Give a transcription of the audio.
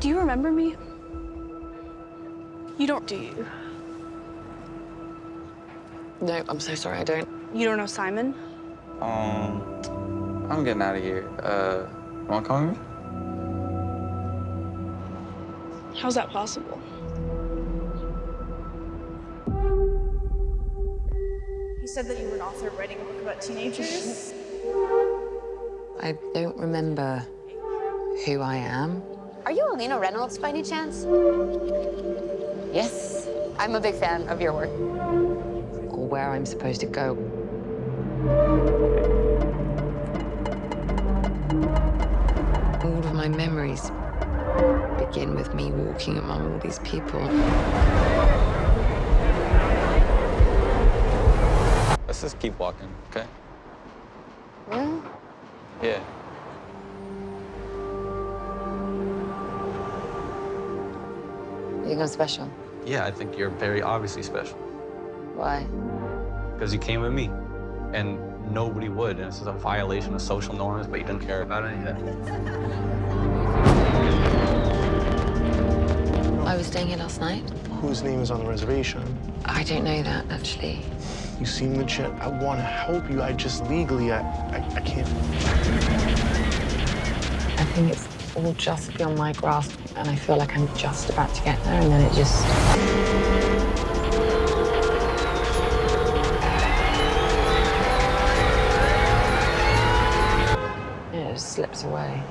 Do you remember me? You don't, do you? No, I'm so sorry, I don't. You don't know Simon? Um, I'm getting out of here. Uh, you wanna come with me? How's that possible? He said that you were an author writing a book about teenagers. I don't remember who I am. Are you Alina Reynolds by any chance? Yes. I'm a big fan of your work. or where I'm supposed to go. All of my memories begin with me walking among all these people. Let's just keep walking, okay? Really? Yeah. You think I'm special? Yeah, I think you're very obviously special Why? because you came with me, and nobody would. And this is a violation of social norms, but you didn't care about it. Yeah. I was staying here last night. Whose name is on the reservation? I don't know that, actually. You seem legit. I want to help you. I just legally, I, I, I can't. I think it's all just beyond my grasp, and I feel like I'm just about to get there, and then it just... It just slips away.